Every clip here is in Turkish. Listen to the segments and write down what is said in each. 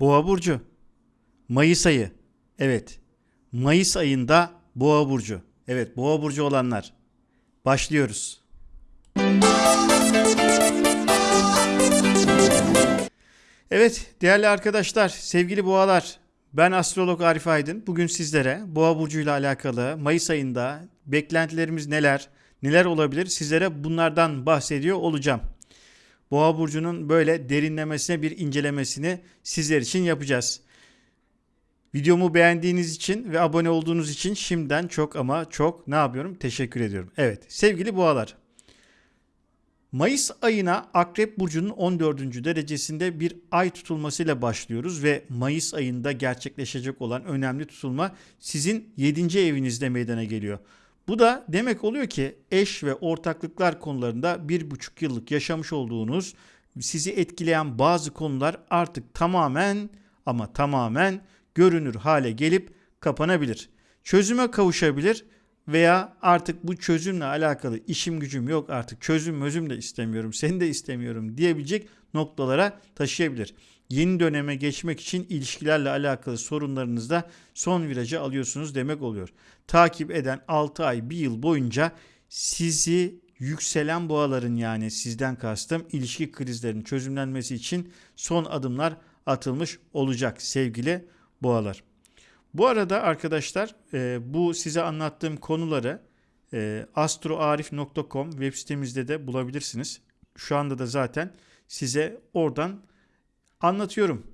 Boğa burcu. Mayıs ayı. Evet. Mayıs ayında Boğa burcu. Evet, Boğa burcu olanlar. Başlıyoruz. Evet, değerli arkadaşlar, sevgili boğalar. Ben astrolog Arif Aydın. Bugün sizlere Boğa burcuyla alakalı Mayıs ayında beklentilerimiz neler, neler olabilir sizlere bunlardan bahsediyor olacağım. Boğa burcunun böyle derinlemesine bir incelemesini sizler için yapacağız. Videomu beğendiğiniz için ve abone olduğunuz için şimdiden çok ama çok ne yapıyorum? Teşekkür ediyorum. Evet sevgili boğalar. Mayıs ayına Akrep Burcu'nun 14. derecesinde bir ay tutulmasıyla başlıyoruz ve Mayıs ayında gerçekleşecek olan önemli tutulma sizin 7. evinizde meydana geliyor. Bu da demek oluyor ki eş ve ortaklıklar konularında bir buçuk yıllık yaşamış olduğunuz sizi etkileyen bazı konular artık tamamen ama tamamen görünür hale gelip kapanabilir. Çözüme kavuşabilir veya artık bu çözümle alakalı işim gücüm yok artık çözüm mözüm de istemiyorum seni de istemiyorum diyebilecek noktalara taşıyabilir. Yeni döneme geçmek için ilişkilerle alakalı sorunlarınızda son virajı alıyorsunuz demek oluyor. Takip eden 6 ay 1 yıl boyunca sizi yükselen boğaların yani sizden kastım ilişki krizlerinin çözümlenmesi için son adımlar atılmış olacak sevgili boğalar. Bu arada arkadaşlar e, bu size anlattığım konuları e, astroarif.com web sitemizde de bulabilirsiniz. Şu anda da zaten size oradan anlatıyorum.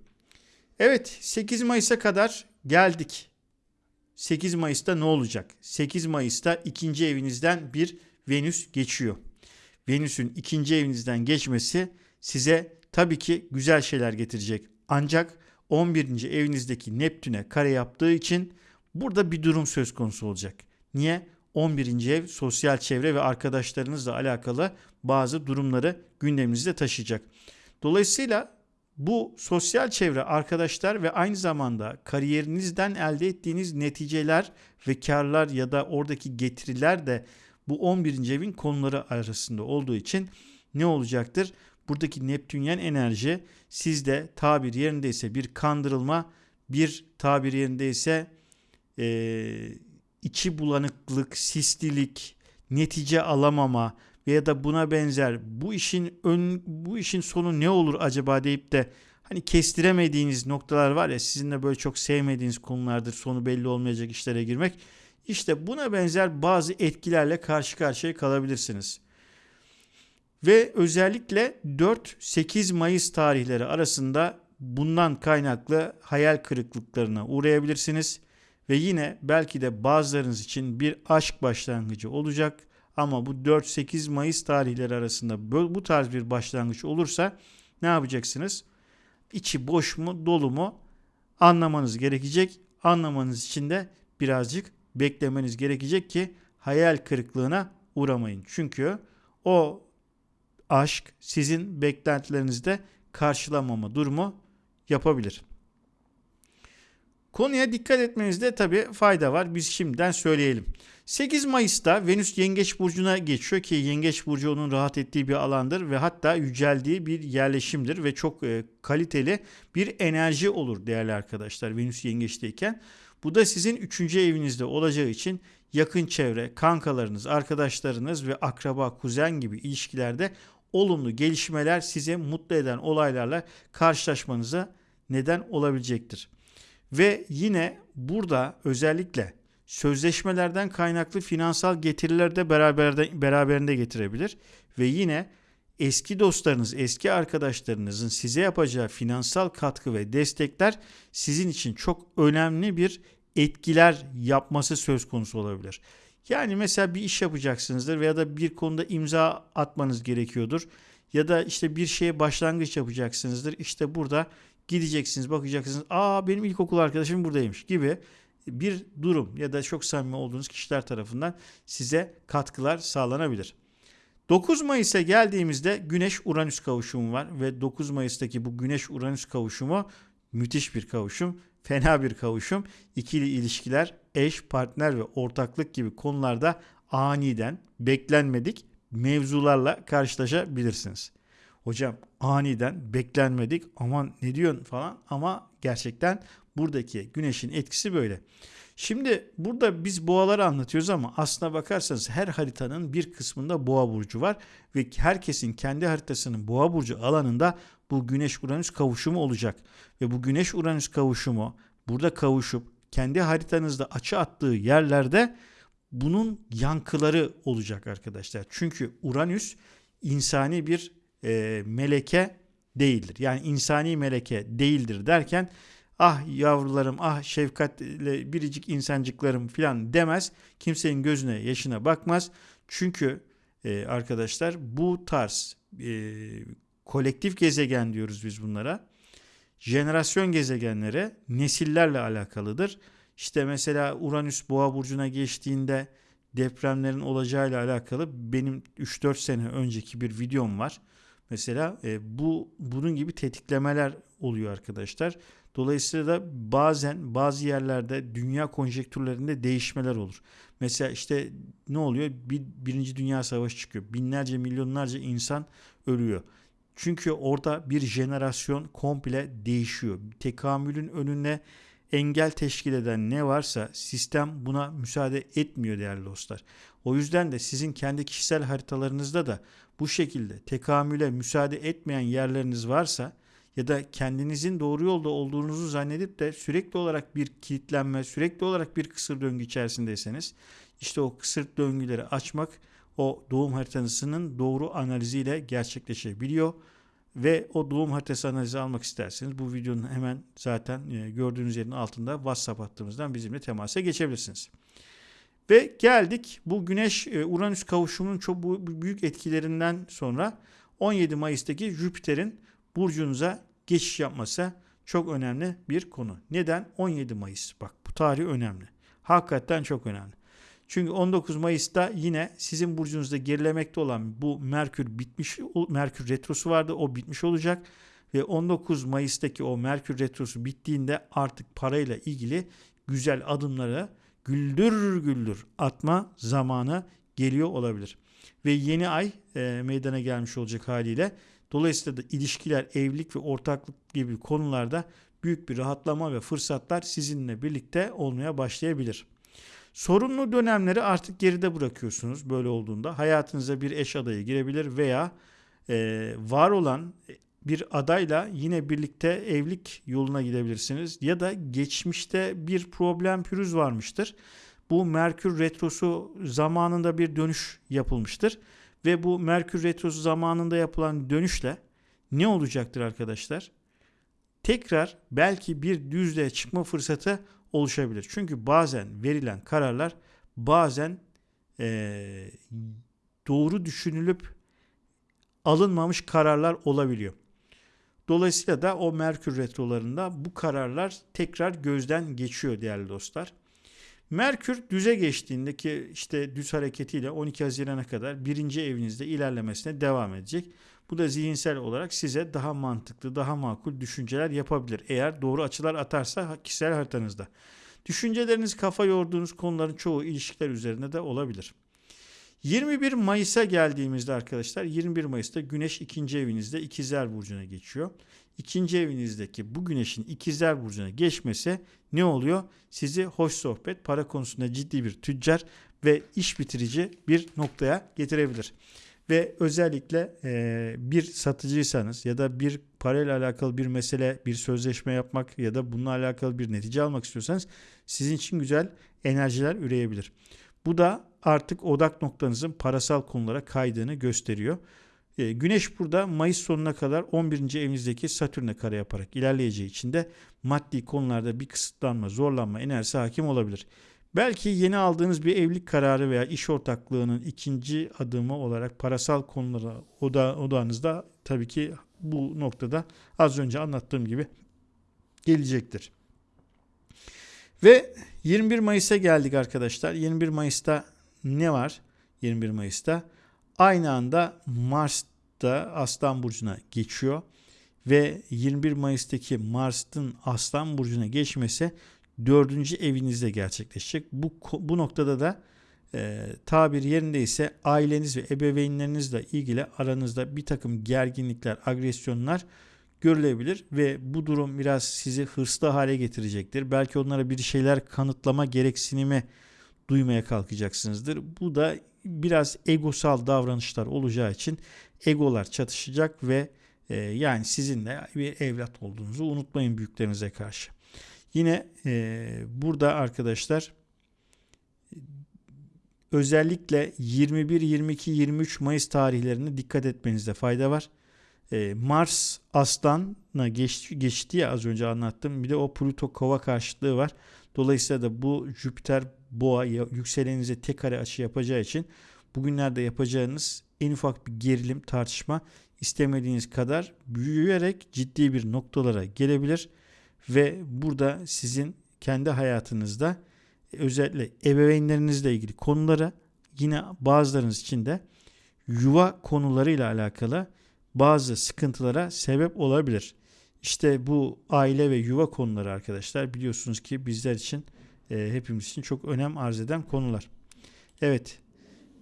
Evet 8 Mayıs'a kadar geldik. 8 Mayıs'ta ne olacak? 8 Mayıs'ta ikinci evinizden bir Venüs geçiyor. Venüs'ün ikinci evinizden geçmesi size tabii ki güzel şeyler getirecek. Ancak 11. evinizdeki Neptün'e kare yaptığı için burada bir durum söz konusu olacak. Niye? 11. ev sosyal çevre ve arkadaşlarınızla alakalı bazı durumları gündeminizde taşıyacak. Dolayısıyla bu sosyal çevre, arkadaşlar ve aynı zamanda kariyerinizden elde ettiğiniz neticeler ve karlar ya da oradaki getiriler de bu 11. evin konuları arasında olduğu için ne olacaktır? Buradaki Neptünyen enerji sizde tabir yerindeyse bir kandırılma, bir tabir yerindeyse e, içi bulanıklık, sislilik, netice alamama veya da buna benzer bu işin ön bu işin sonu ne olur acaba deyip de hani kestiremediğiniz noktalar var ya sizin de böyle çok sevmediğiniz konulardır sonu belli olmayacak işlere girmek. İşte buna benzer bazı etkilerle karşı karşıya kalabilirsiniz. Ve özellikle 4-8 Mayıs tarihleri arasında bundan kaynaklı hayal kırıklıklarına uğrayabilirsiniz. Ve yine belki de bazılarınız için bir aşk başlangıcı olacak. Ama bu 4-8 Mayıs tarihleri arasında bu tarz bir başlangıç olursa ne yapacaksınız? İçi boş mu dolu mu anlamanız gerekecek. Anlamanız için de birazcık beklemeniz gerekecek ki hayal kırıklığına uğramayın. Çünkü o aşk sizin beklentilerinizde karşılamama durumu yapabilir. Konuya dikkat etmenizde tabi fayda var. Biz şimdiden söyleyelim. 8 Mayıs'ta Venüs Yengeç Burcu'na geçiyor ki Yengeç Burcu onun rahat ettiği bir alandır ve hatta yüceldiği bir yerleşimdir ve çok e, kaliteli bir enerji olur değerli arkadaşlar Venüs Yengeç'teyken. Bu da sizin 3. evinizde olacağı için yakın çevre, kankalarınız, arkadaşlarınız ve akraba, kuzen gibi ilişkilerde olumlu gelişmeler size mutlu eden olaylarla karşılaşmanıza neden olabilecektir. Ve yine burada özellikle sözleşmelerden kaynaklı finansal getiriler de beraberinde, getirebilir. Ve yine eski dostlarınız, eski arkadaşlarınızın size yapacağı finansal katkı ve destekler sizin için çok önemli bir etkiler yapması söz konusu olabilir. Yani mesela bir iş yapacaksınızdır veya da bir konuda imza atmanız gerekiyordur. Ya da işte bir şeye başlangıç yapacaksınızdır. İşte burada gideceksiniz, bakacaksınız. Aa benim ilkokul arkadaşım buradaymış gibi bir durum ya da çok samimi olduğunuz kişiler tarafından size katkılar sağlanabilir. 9 Mayıs'a geldiğimizde Güneş Uranüs kavuşumu var ve 9 Mayıs'taki bu Güneş Uranüs kavuşumu müthiş bir kavuşum, fena bir kavuşum. İkili ilişkiler, eş, partner ve ortaklık gibi konularda aniden beklenmedik mevzularla karşılaşabilirsiniz. Hocam aniden beklenmedik aman ne diyorsun falan ama gerçekten buradaki güneşin etkisi böyle. Şimdi burada biz boğaları anlatıyoruz ama aslına bakarsanız her haritanın bir kısmında boğa burcu var ve herkesin kendi haritasının boğa burcu alanında bu güneş uranüs kavuşumu olacak. Ve bu güneş uranüs kavuşumu burada kavuşup kendi haritanızda açı attığı yerlerde bunun yankıları olacak arkadaşlar. Çünkü Uranüs insani bir e, meleke değildir. Yani insani meleke değildir derken ah yavrularım ah şefkatle biricik insancıklarım filan demez. Kimsenin gözüne yaşına bakmaz. Çünkü e, arkadaşlar bu tarz e, kolektif gezegen diyoruz biz bunlara. Jenerasyon gezegenleri nesillerle alakalıdır. İşte mesela Uranüs Boğa burcuna geçtiğinde depremlerin olacağıyla alakalı benim 3-4 sene önceki bir videom var. Mesela e, bu bunun gibi tetiklemeler oluyor arkadaşlar. Dolayısıyla da bazen bazı yerlerde dünya konjektürlerinde değişmeler olur. Mesela işte ne oluyor? Bir, birinci Dünya Savaşı çıkıyor. Binlerce milyonlarca insan ölüyor. Çünkü orada bir jenerasyon komple değişiyor. Tekamülün önüne engel teşkil eden ne varsa sistem buna müsaade etmiyor değerli dostlar. O yüzden de sizin kendi kişisel haritalarınızda da bu şekilde tekamüle müsaade etmeyen yerleriniz varsa ya da kendinizin doğru yolda olduğunuzu zannedip de sürekli olarak bir kilitlenme, sürekli olarak bir kısır döngü içerisindeyseniz işte o kısır döngüleri açmak o doğum haritanızın doğru analiziyle gerçekleşebiliyor ve o doğum haritası analizi almak isterseniz bu videonun hemen zaten e, gördüğünüz yerin altında WhatsApp hattımızdan bizimle temasa geçebilirsiniz. Ve geldik bu Güneş e, Uranüs kavuşumunun çok büyük etkilerinden sonra 17 Mayıs'taki Jüpiter'in burcunuza geçiş yapması çok önemli bir konu. Neden? 17 Mayıs. Bak bu tarih önemli. Hakikaten çok önemli. Çünkü 19 Mayıs'ta yine sizin burcunuzda gerilemekte olan bu Merkür bitmiş Merkür retrosu vardı. O bitmiş olacak ve 19 Mayıs'taki o Merkür retrosu bittiğinde artık parayla ilgili güzel adımları güldür güldür atma zamanı geliyor olabilir. Ve yeni ay e, meydana gelmiş olacak haliyle. Dolayısıyla da ilişkiler, evlilik ve ortaklık gibi konularda büyük bir rahatlama ve fırsatlar sizinle birlikte olmaya başlayabilir. Sorunlu dönemleri artık geride bırakıyorsunuz böyle olduğunda. Hayatınıza bir eş adayı girebilir veya e, var olan bir adayla yine birlikte evlilik yoluna gidebilirsiniz. Ya da geçmişte bir problem pürüz varmıştır. Bu Merkür Retrosu zamanında bir dönüş yapılmıştır. Ve bu Merkür Retrosu zamanında yapılan dönüşle ne olacaktır arkadaşlar? Tekrar belki bir düzlüğe çıkma fırsatı oluşabilir. Çünkü bazen verilen kararlar bazen e, doğru düşünülüp alınmamış kararlar olabiliyor. Dolayısıyla da o Merkür retrolarında bu kararlar tekrar gözden geçiyor değerli dostlar. Merkür düze geçtiğindeki işte düz hareketiyle 12 Haziran'a kadar birinci evinizde ilerlemesine devam edecek. Bu da zihinsel olarak size daha mantıklı, daha makul düşünceler yapabilir. Eğer doğru açılar atarsa kişisel haritanızda. Düşünceleriniz kafa yorduğunuz konuların çoğu ilişkiler üzerine de olabilir. 21 Mayıs'a geldiğimizde arkadaşlar 21 Mayıs'ta Güneş ikinci evinizde İkizler Burcu'na geçiyor. İkinci evinizdeki bu Güneş'in İkizler Burcu'na geçmesi ne oluyor? Sizi hoş sohbet, para konusunda ciddi bir tüccar ve iş bitirici bir noktaya getirebilir ve özellikle e, bir satıcıysanız ya da bir parayla alakalı bir mesele, bir sözleşme yapmak ya da bununla alakalı bir netice almak istiyorsanız sizin için güzel enerjiler üreyebilir. Bu da artık odak noktanızın parasal konulara kaydığını gösteriyor. E, Güneş burada Mayıs sonuna kadar 11. evinizdeki Satürn'e kare yaparak ilerleyeceği için de maddi konularda bir kısıtlanma, zorlanma enerjisi hakim olabilir. Belki yeni aldığınız bir evlilik kararı veya iş ortaklığının ikinci adımı olarak parasal konulara oda, odağınızda tabii ki bu noktada az önce anlattığım gibi gelecektir. Ve 21 Mayıs'a geldik arkadaşlar. 21 Mayıs'ta ne var? 21 Mayıs'ta aynı anda Mars da Aslan Burcu'na geçiyor. Ve 21 Mayıs'taki Mars'ın Aslan Burcu'na geçmesi dördüncü evinizde gerçekleşecek. Bu, bu noktada da e, tabir yerindeyse aileniz ve ebeveynlerinizle ilgili aranızda bir takım gerginlikler, agresyonlar görülebilir ve bu durum biraz sizi hırslı hale getirecektir. Belki onlara bir şeyler kanıtlama gereksinimi duymaya kalkacaksınızdır. Bu da biraz egosal davranışlar olacağı için egolar çatışacak ve e, yani sizinle bir evlat olduğunuzu unutmayın büyüklerinize karşı. Yine e, burada arkadaşlar özellikle 21, 22, 23 Mayıs tarihlerine dikkat etmenizde fayda var. E, Mars Aslan'a geç, geçti ya az önce anlattım. Bir de o Plüto Kova karşıtlığı var. Dolayısıyla da bu Jüpiter Boğa yükselenize tek kare açı yapacağı için bugünlerde yapacağınız en ufak bir gerilim tartışma istemediğiniz kadar büyüyerek ciddi bir noktalara gelebilir ve burada sizin kendi hayatınızda özellikle ebeveynlerinizle ilgili konulara yine bazılarınız için de yuva konularıyla alakalı bazı sıkıntılara sebep olabilir. İşte bu aile ve yuva konuları arkadaşlar biliyorsunuz ki bizler için e, hepimiz için çok önem arz eden konular. Evet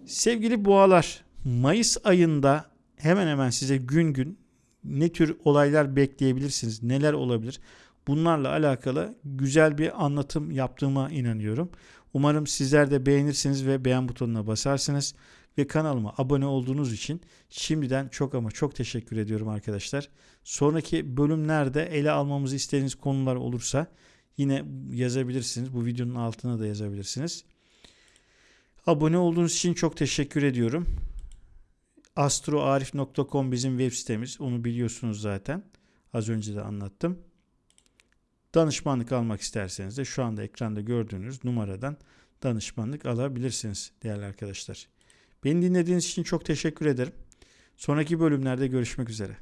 sevgili boğalar Mayıs ayında hemen hemen size gün gün ne tür olaylar bekleyebilirsiniz, neler olabilir? Bunlarla alakalı güzel bir anlatım yaptığıma inanıyorum. Umarım sizler de beğenirsiniz ve beğen butonuna basarsınız ve kanalıma abone olduğunuz için şimdiden çok ama çok teşekkür ediyorum arkadaşlar. Sonraki bölümlerde ele almamızı istediğiniz konular olursa yine yazabilirsiniz. Bu videonun altına da yazabilirsiniz. Abone olduğunuz için çok teşekkür ediyorum. astroarif.com bizim web sitemiz. Onu biliyorsunuz zaten. Az önce de anlattım. Danışmanlık almak isterseniz de şu anda ekranda gördüğünüz numaradan danışmanlık alabilirsiniz değerli arkadaşlar. Beni dinlediğiniz için çok teşekkür ederim. Sonraki bölümlerde görüşmek üzere.